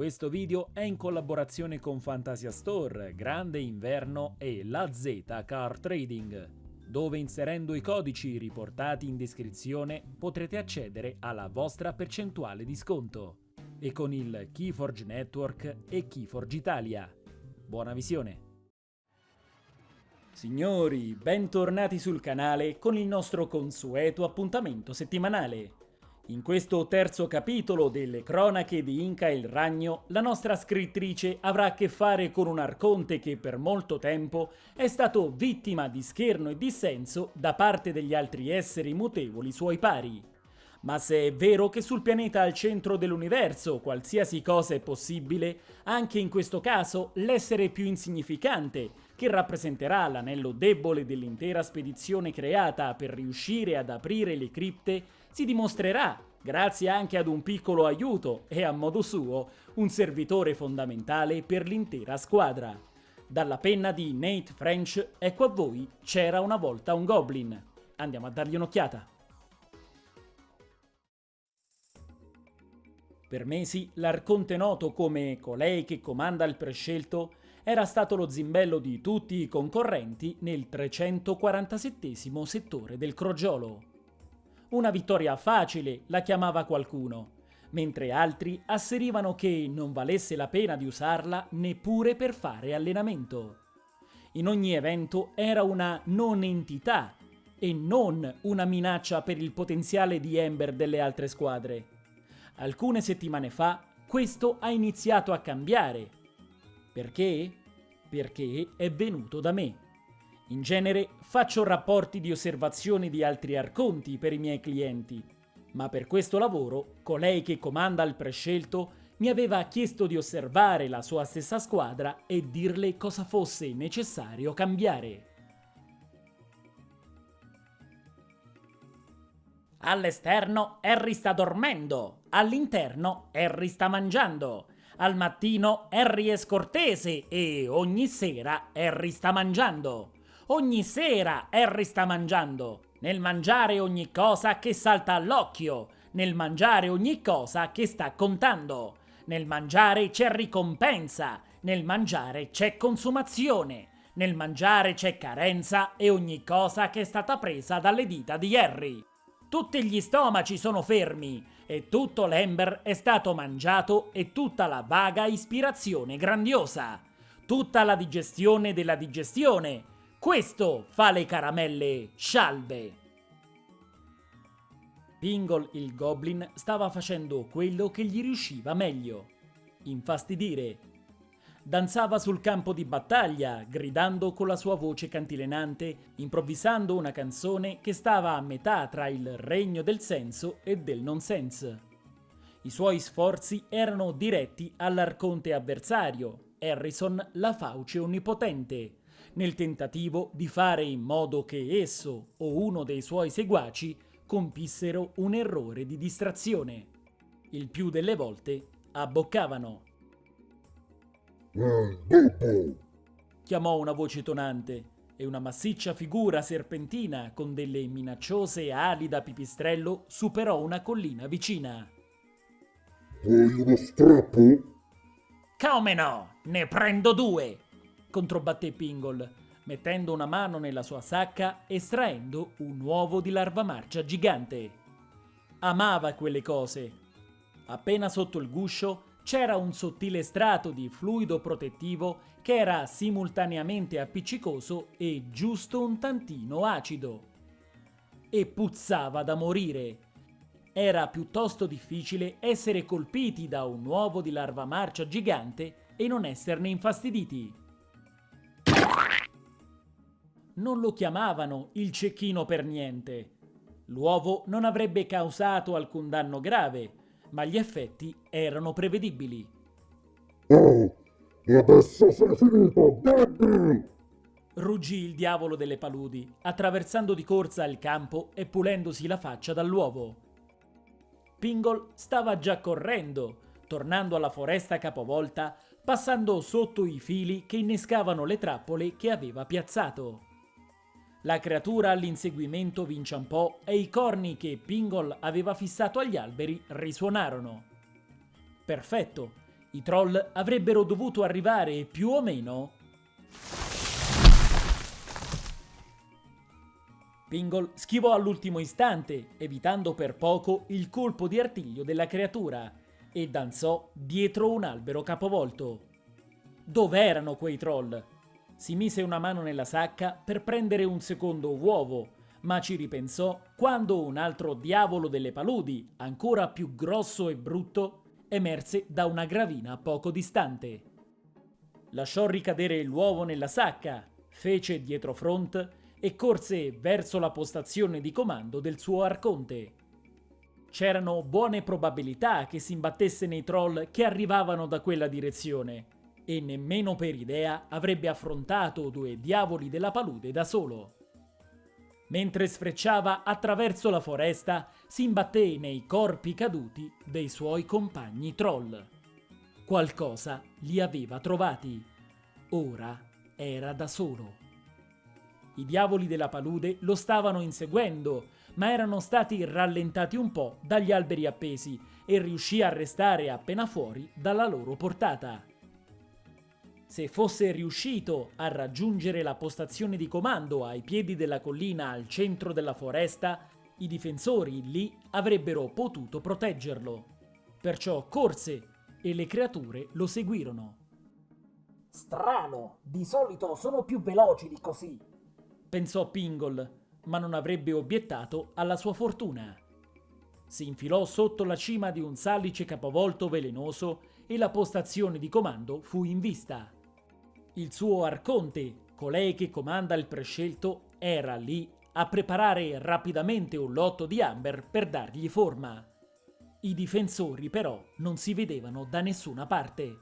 Questo video è in collaborazione con Fantasia Store, Grande Inverno e La Z Car Trading, dove inserendo i codici riportati in descrizione potrete accedere alla vostra percentuale di sconto e con il Keyforge Network e Keyforge Italia. Buona visione! Signori, bentornati sul canale con il nostro consueto appuntamento settimanale. In questo terzo capitolo delle cronache di Inca il Ragno, la nostra scrittrice avrà a che fare con un arconte che per molto tempo è stato vittima di scherno e dissenso da parte degli altri esseri mutevoli suoi pari. Ma se è vero che sul pianeta al centro dell'universo qualsiasi cosa è possibile, anche in questo caso l'essere più insignificante, che rappresenterà l'anello debole dell'intera spedizione creata per riuscire ad aprire le cripte, si dimostrerà, grazie anche ad un piccolo aiuto e a modo suo, un servitore fondamentale per l'intera squadra. Dalla penna di Nate French, ecco a voi C'era una volta un Goblin. Andiamo a dargli un'occhiata. Per mesi l'arconte noto come colei che comanda il prescelto era stato lo zimbello di tutti i concorrenti nel 347 settore del crogiolo. Una vittoria facile la chiamava qualcuno, mentre altri asserivano che non valesse la pena di usarla neppure per fare allenamento. In ogni evento era una non entità e non una minaccia per il potenziale di Ember delle altre squadre. Alcune settimane fa questo ha iniziato a cambiare perché? Perché è venuto da me. In genere faccio rapporti di osservazione di altri arconti per i miei clienti, ma per questo lavoro colei che comanda il prescelto mi aveva chiesto di osservare la sua stessa squadra e dirle cosa fosse necessario cambiare. All'esterno Harry sta dormendo, all'interno Harry sta mangiando. Al mattino Harry è scortese e ogni sera Harry sta mangiando. Ogni sera Harry sta mangiando. Nel mangiare ogni cosa che salta all'occhio. Nel mangiare ogni cosa che sta contando. Nel mangiare c'è ricompensa. Nel mangiare c'è consumazione. Nel mangiare c'è carenza e ogni cosa che è stata presa dalle dita di Harry. Tutti gli stomaci sono fermi e tutto l'Ember è stato mangiato e tutta la vaga ispirazione grandiosa. Tutta la digestione della digestione. Questo fa le caramelle scialbe. Pingle il Goblin stava facendo quello che gli riusciva meglio. Infastidire danzava sul campo di battaglia, gridando con la sua voce cantilenante, improvvisando una canzone che stava a metà tra il regno del senso e del nonsense. I suoi sforzi erano diretti all'arconte avversario, Harrison la fauce onnipotente, nel tentativo di fare in modo che esso o uno dei suoi seguaci compissero un errore di distrazione. Il più delle volte abboccavano. Eh, chiamò una voce tonante e una massiccia figura serpentina con delle minacciose ali da pipistrello superò una collina vicina. Vuoi uno strappo? Come no? Ne prendo due! Controbatté Pingle, mettendo una mano nella sua sacca estraendo un uovo di larva marcia gigante. Amava quelle cose. Appena sotto il guscio c'era un sottile strato di fluido protettivo che era simultaneamente appiccicoso e giusto un tantino acido. E puzzava da morire. Era piuttosto difficile essere colpiti da un uovo di larva marcia gigante e non esserne infastiditi. Non lo chiamavano il cecchino per niente. L'uovo non avrebbe causato alcun danno grave, ma gli effetti erano prevedibili. Oh, adesso sei finito, Debbie! Ruggì il diavolo delle paludi, attraversando di corsa il campo e pulendosi la faccia dall'uovo. Pingle stava già correndo, tornando alla foresta capovolta, passando sotto i fili che innescavano le trappole che aveva piazzato. La creatura all'inseguimento vinciampò e i corni che Pingle aveva fissato agli alberi risuonarono. Perfetto, I troll avrebbero dovuto arrivare più o meno Pingle schivò all'ultimo istante, evitando per poco il colpo di artiglio della creatura, e danzò dietro un albero capovolto. Dov'erano quei troll? Si mise una mano nella sacca per prendere un secondo uovo, ma ci ripensò quando un altro diavolo delle paludi, ancora più grosso e brutto, emerse da una gravina poco distante. Lasciò ricadere l'uovo nella sacca, fece dietro front e corse verso la postazione di comando del suo arconte. C'erano buone probabilità che si imbattesse nei troll che arrivavano da quella direzione, e nemmeno per idea avrebbe affrontato due diavoli della palude da solo. Mentre sfrecciava attraverso la foresta, si imbatté nei corpi caduti dei suoi compagni troll. Qualcosa li aveva trovati. Ora era da solo. I diavoli della palude lo stavano inseguendo, ma erano stati rallentati un po' dagli alberi appesi e riuscì a restare appena fuori dalla loro portata. Se fosse riuscito a raggiungere la postazione di comando ai piedi della collina al centro della foresta, i difensori lì avrebbero potuto proteggerlo. Perciò corse e le creature lo seguirono. Strano, di solito sono più veloci di così pensò Pingle, ma non avrebbe obiettato alla sua fortuna. Si infilò sotto la cima di un salice capovolto velenoso e la postazione di comando fu in vista. Il suo arconte, colei che comanda il prescelto, era lì a preparare rapidamente un lotto di Amber per dargli forma. I difensori però non si vedevano da nessuna parte.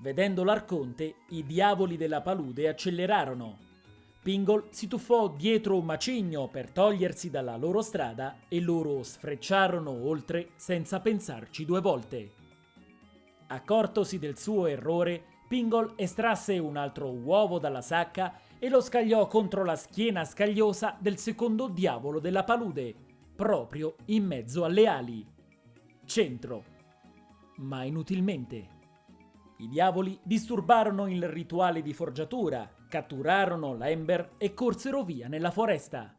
Vedendo l'arconte, i diavoli della palude accelerarono Pingle si tuffò dietro un macigno per togliersi dalla loro strada e loro sfrecciarono oltre senza pensarci due volte. Accortosi del suo errore, Pingle estrasse un altro uovo dalla sacca e lo scagliò contro la schiena scagliosa del secondo diavolo della palude, proprio in mezzo alle ali. Centro. Ma inutilmente. I diavoli disturbarono il rituale di forgiatura, catturarono l'Ember e corsero via nella foresta.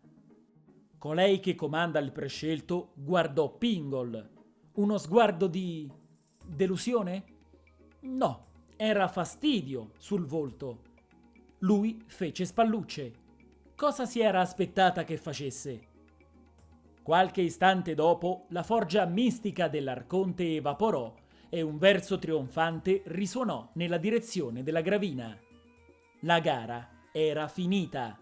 Colei che comanda il prescelto guardò Pingol. Uno sguardo di... delusione? No, era fastidio sul volto. Lui fece spallucce. Cosa si era aspettata che facesse? Qualche istante dopo, la forgia mistica dell'Arconte evaporò e un verso trionfante risuonò nella direzione della gravina. La gara era finita.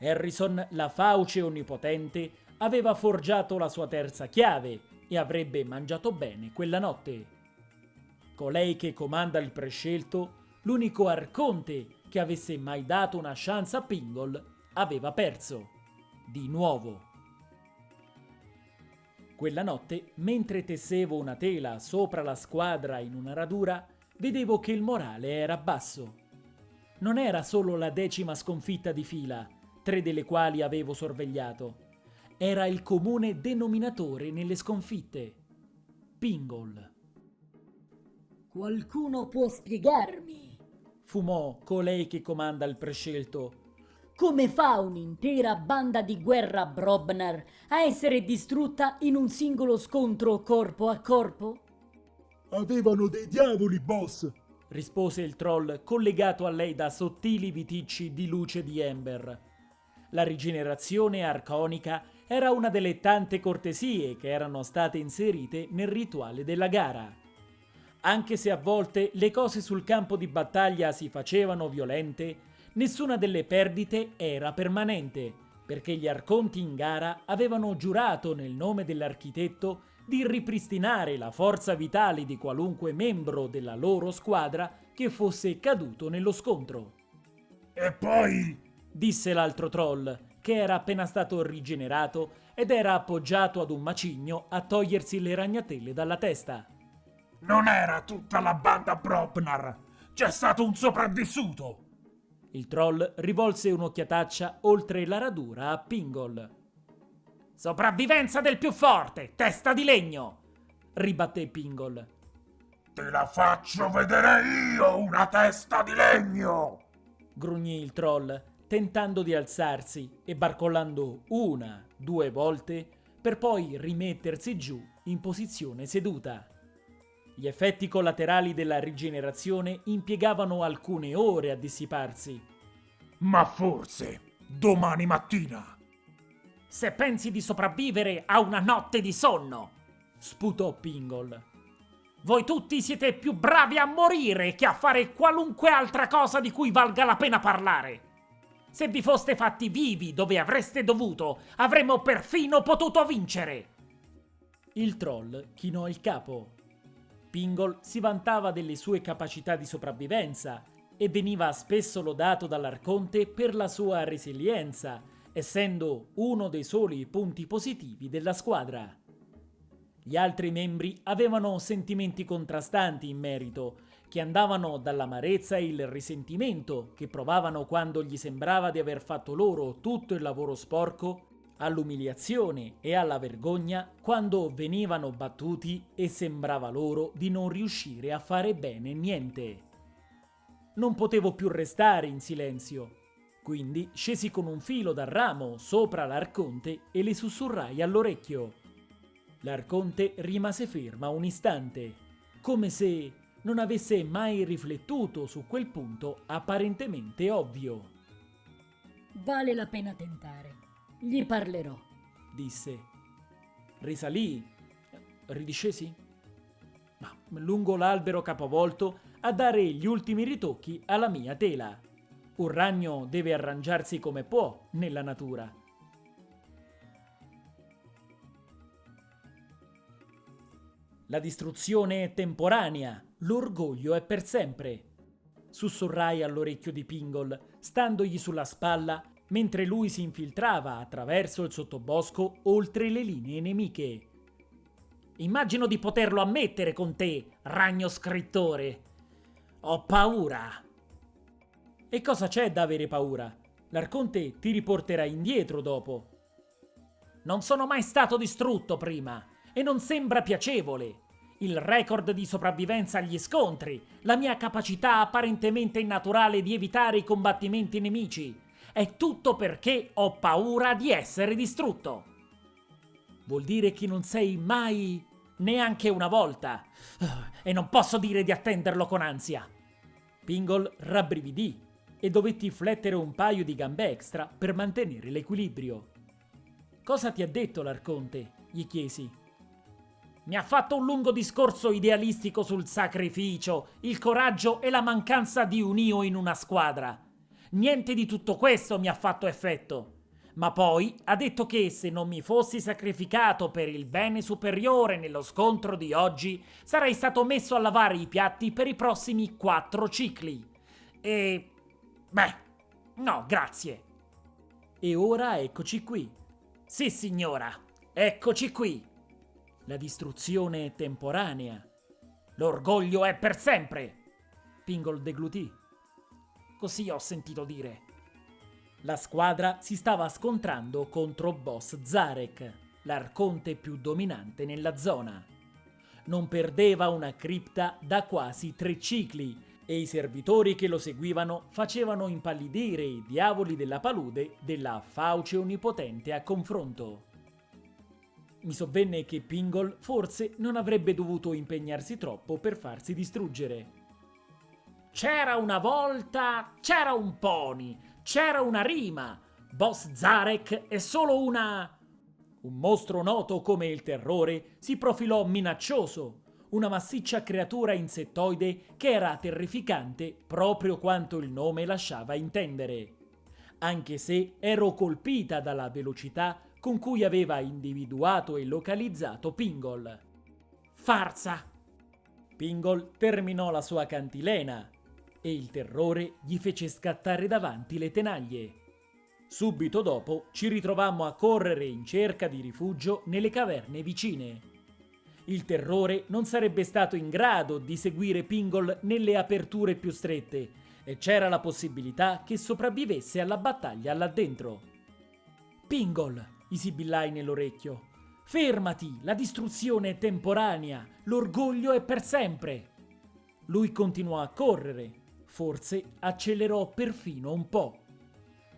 Harrison, la fauce onnipotente, aveva forgiato la sua terza chiave e avrebbe mangiato bene quella notte. Colei che comanda il prescelto, l'unico arconte che avesse mai dato una chance a Pingle, aveva perso. Di nuovo. Quella notte, mentre tessevo una tela sopra la squadra in una radura, vedevo che il morale era basso. Non era solo la decima sconfitta di fila, tre delle quali avevo sorvegliato. Era il comune denominatore nelle sconfitte. Pingle. Qualcuno può spiegarmi? Fumò colei che comanda il prescelto come fa un'intera banda di guerra Brobnar a essere distrutta in un singolo scontro corpo a corpo? Avevano dei diavoli, boss! rispose il troll collegato a lei da sottili viticci di luce di Ember. La rigenerazione arconica era una delle tante cortesie che erano state inserite nel rituale della gara. Anche se a volte le cose sul campo di battaglia si facevano violente, Nessuna delle perdite era permanente, perché gli arconti in gara avevano giurato nel nome dell'architetto di ripristinare la forza vitale di qualunque membro della loro squadra che fosse caduto nello scontro. E poi... disse l'altro troll, che era appena stato rigenerato ed era appoggiato ad un macigno a togliersi le ragnatele dalla testa. Non era tutta la banda Propnar! C'è stato un sopravvissuto! Il troll rivolse un'occhiataccia oltre la radura a Pingol. Sopravvivenza del più forte, testa di legno! ribatté Pingol. Te la faccio vedere io una testa di legno! grugnì il troll, tentando di alzarsi e barcollando una, due volte per poi rimettersi giù in posizione seduta. Gli effetti collaterali della rigenerazione impiegavano alcune ore a dissiparsi. Ma forse domani mattina. Se pensi di sopravvivere a una notte di sonno, sputò Pingol. Voi tutti siete più bravi a morire che a fare qualunque altra cosa di cui valga la pena parlare. Se vi foste fatti vivi dove avreste dovuto, avremmo perfino potuto vincere. Il troll chinò il capo. Pingol si vantava delle sue capacità di sopravvivenza e veniva spesso lodato dall'Arconte per la sua resilienza, essendo uno dei soli punti positivi della squadra. Gli altri membri avevano sentimenti contrastanti in merito, che andavano dall'amarezza e il risentimento che provavano quando gli sembrava di aver fatto loro tutto il lavoro sporco all'umiliazione e alla vergogna quando venivano battuti e sembrava loro di non riuscire a fare bene niente. Non potevo più restare in silenzio, quindi scesi con un filo dal ramo sopra l'Arconte e le sussurrai all'orecchio. L'Arconte rimase ferma un istante, come se non avesse mai riflettuto su quel punto apparentemente ovvio. Vale la pena tentare. Gli parlerò. disse. Risalì, ridiscesi, ma lungo l'albero capovolto a dare gli ultimi ritocchi alla mia tela. Un ragno deve arrangiarsi come può nella natura. La distruzione è temporanea, l'orgoglio è per sempre. Sussurrai all'orecchio di Pingol, standogli sulla spalla mentre lui si infiltrava attraverso il sottobosco oltre le linee nemiche. Immagino di poterlo ammettere con te, ragno scrittore. Ho paura. E cosa c'è da avere paura? L'Arconte ti riporterà indietro dopo. Non sono mai stato distrutto prima e non sembra piacevole. Il record di sopravvivenza agli scontri, la mia capacità apparentemente innaturale di evitare i combattimenti nemici, è tutto perché ho paura di essere distrutto. Vuol dire che non sei mai neanche una volta. E non posso dire di attenderlo con ansia. Pingol rabbrividì e dovetti flettere un paio di gambe extra per mantenere l'equilibrio. Cosa ti ha detto l'Arconte? gli chiesi. Mi ha fatto un lungo discorso idealistico sul sacrificio, il coraggio e la mancanza di un io in una squadra. Niente di tutto questo mi ha fatto effetto. Ma poi ha detto che se non mi fossi sacrificato per il bene superiore nello scontro di oggi, sarei stato messo a lavare i piatti per i prossimi quattro cicli. E... beh, no, grazie. E ora eccoci qui. Sì, signora, eccoci qui. La distruzione è temporanea. L'orgoglio è per sempre. Pingol deglutì. Così ho sentito dire. La squadra si stava scontrando contro boss Zarek, l'arconte più dominante nella zona. Non perdeva una cripta da quasi tre cicli e i servitori che lo seguivano facevano impallidire i diavoli della palude della fauce onnipotente a confronto. Mi sovvenne che Pingol forse non avrebbe dovuto impegnarsi troppo per farsi distruggere. C'era una volta, c'era un pony, c'era una rima. Boss Zarek è solo una... Un mostro noto come il terrore si profilò minaccioso, una massiccia creatura insettoide che era terrificante proprio quanto il nome lasciava intendere. Anche se ero colpita dalla velocità con cui aveva individuato e localizzato Pingol. Farsa! Pingol terminò la sua cantilena, e il terrore gli fece scattare davanti le tenaglie. Subito dopo ci ritrovammo a correre in cerca di rifugio nelle caverne vicine. Il terrore non sarebbe stato in grado di seguire Pingol nelle aperture più strette e c'era la possibilità che sopravvivesse alla battaglia là dentro. Pingol, gli sibillai nell'orecchio. Fermati, la distruzione è temporanea, l'orgoglio è per sempre. Lui continuò a correre, forse accelerò perfino un po'.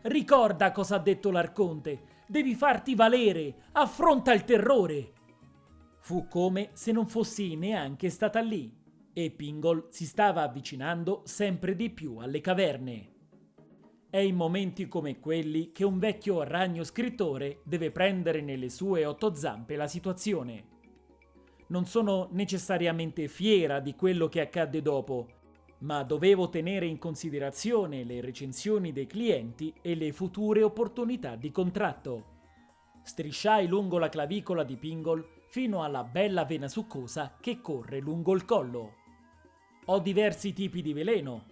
Ricorda cosa ha detto l'Arconte, devi farti valere, affronta il terrore. Fu come se non fossi neanche stata lì e Pingol si stava avvicinando sempre di più alle caverne. È in momenti come quelli che un vecchio ragno scrittore deve prendere nelle sue otto zampe la situazione. Non sono necessariamente fiera di quello che accadde dopo, ma dovevo tenere in considerazione le recensioni dei clienti e le future opportunità di contratto. Strisciai lungo la clavicola di Pingol fino alla bella vena succosa che corre lungo il collo. Ho diversi tipi di veleno,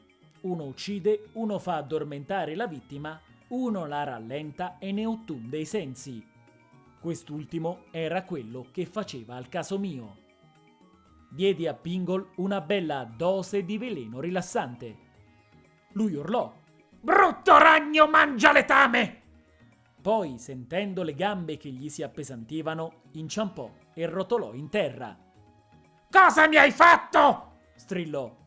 uno uccide, uno fa addormentare la vittima, uno la rallenta e ne ottunde i sensi. Quest'ultimo era quello che faceva al caso mio. Diedi a Pingol una bella dose di veleno rilassante. Lui urlò. Brutto ragno mangia letame! Poi, sentendo le gambe che gli si appesantivano, inciampò e rotolò in terra. Cosa mi hai fatto? strillò.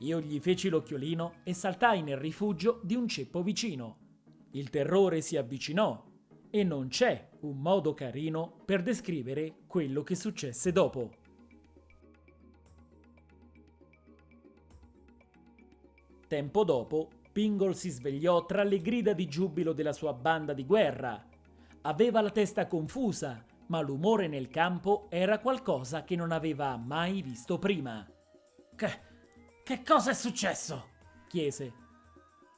Io gli feci l'occhiolino e saltai nel rifugio di un ceppo vicino. Il terrore si avvicinò e non c'è un modo carino per descrivere quello che successe dopo. Tempo dopo, Pingle si svegliò tra le grida di giubilo della sua banda di guerra. Aveva la testa confusa, ma l'umore nel campo era qualcosa che non aveva mai visto prima. Che, che cosa è successo? chiese.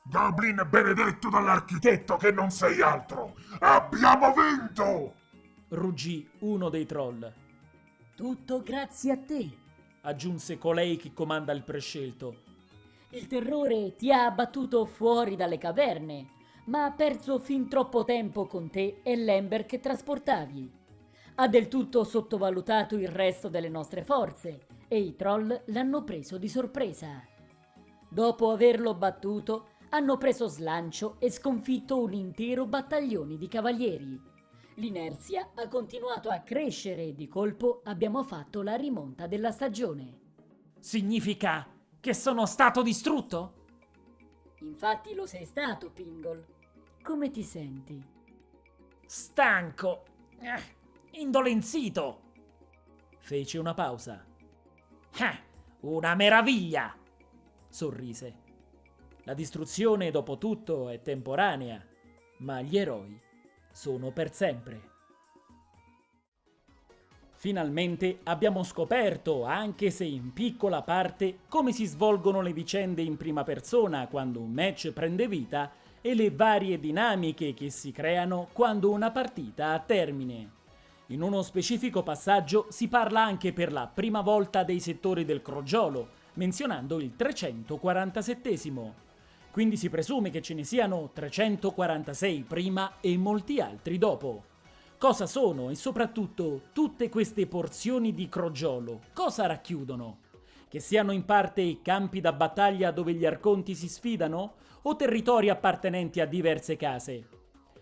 Goblin benedetto dall'architetto che non sei altro! Abbiamo vinto! ruggì uno dei troll. Tutto grazie a te. Aggiunse colei che comanda il prescelto. Il terrore ti ha abbattuto fuori dalle caverne, ma ha perso fin troppo tempo con te e l'Ember che trasportavi. Ha del tutto sottovalutato il resto delle nostre forze e i troll l'hanno preso di sorpresa. Dopo averlo battuto, hanno preso slancio e sconfitto un intero battaglione di cavalieri. L'inerzia ha continuato a crescere e di colpo abbiamo fatto la rimonta della stagione. Significa che sono stato distrutto? Infatti lo sei stato, Pingol. Come ti senti? Stanco, eh, indolenzito. Fece una pausa. Eh, una meraviglia! sorrise. La distruzione, dopo tutto, è temporanea, ma gli eroi sono per sempre. Finalmente abbiamo scoperto, anche se in piccola parte, come si svolgono le vicende in prima persona quando un match prende vita e le varie dinamiche che si creano quando una partita ha termine. In uno specifico passaggio si parla anche per la prima volta dei settori del crogiolo, menzionando il 347. Quindi si presume che ce ne siano 346 prima e molti altri dopo. Cosa sono e soprattutto tutte queste porzioni di crogiolo? Cosa racchiudono? Che siano in parte i campi da battaglia dove gli arconti si sfidano o territori appartenenti a diverse case?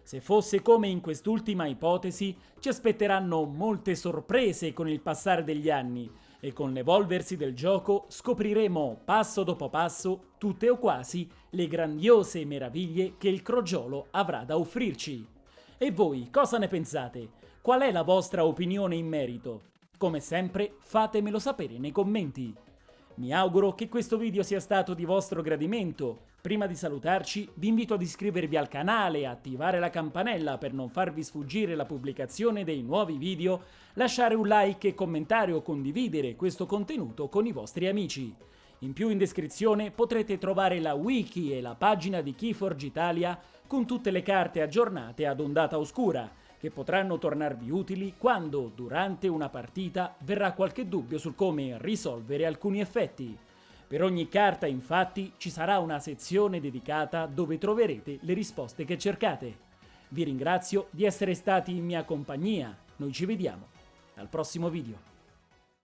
Se fosse come in quest'ultima ipotesi, ci aspetteranno molte sorprese con il passare degli anni e con l'evolversi del gioco scopriremo passo dopo passo, tutte o quasi, le grandiose meraviglie che il crogiolo avrà da offrirci. E voi cosa ne pensate? Qual è la vostra opinione in merito? Come sempre fatemelo sapere nei commenti. Mi auguro che questo video sia stato di vostro gradimento. Prima di salutarci vi invito ad iscrivervi al canale attivare la campanella per non farvi sfuggire la pubblicazione dei nuovi video, lasciare un like e commentare o condividere questo contenuto con i vostri amici. In più in descrizione potrete trovare la wiki e la pagina di Keyforge Italia con tutte le carte aggiornate ad ondata oscura, che potranno tornarvi utili quando, durante una partita, verrà qualche dubbio sul come risolvere alcuni effetti. Per ogni carta, infatti, ci sarà una sezione dedicata dove troverete le risposte che cercate. Vi ringrazio di essere stati in mia compagnia, noi ci vediamo al prossimo video.